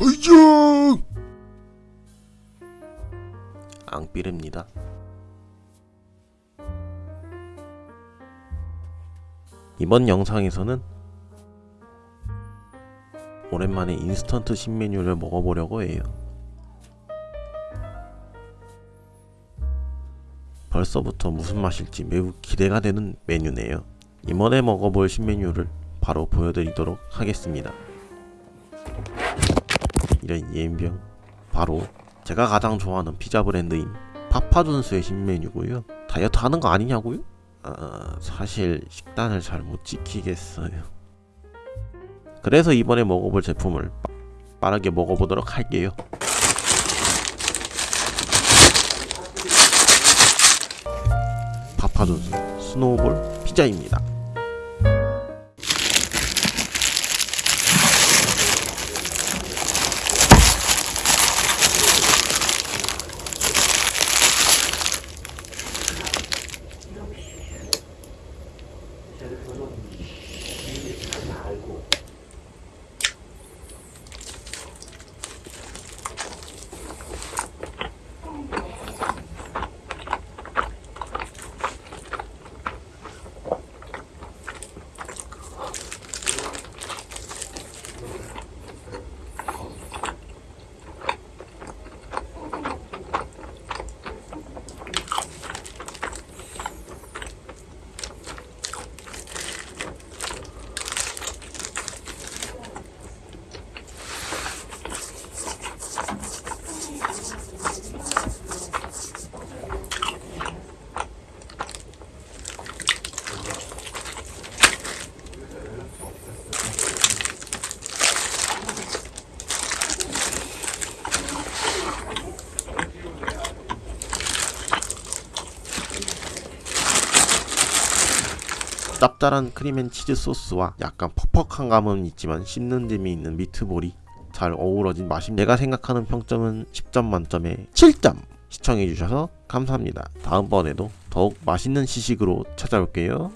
허이정 앙삐릅니다. 이번 영상에서는 오랜만에 인스턴트 신메뉴를 먹어보려고 해요. 벌써부터 무슨 맛일지 매우 기대가 되는 메뉴네요. 이번에 먹어볼 신메뉴를 바로 보여드리도록 하겠습니다 이런 예인병. 바로 제가 가장 좋아하는 피자 브랜드인 파파존스의 신메뉴고요. 다이어트 하는 거 아니냐고요? 아, 사실 식단을 잘 못 지키겠어요. 그래서 이번에 먹어볼 제품을 빠- 빠르게 먹어보도록 할게요. 파파존스 스노우볼 피자입니다 대표는 이게 다 알고 짭짤한 크림앤치즈 소스와 약간 퍽퍽한 감은 있지만 씹는 재미 있는 미트볼이 잘 어우러진 맛입니다. 제가 생각하는 평점은 10점 만점에 7점! 시청해주셔서 감사합니다. 다음번에도 더욱 맛있는 시식으로 찾아올게요.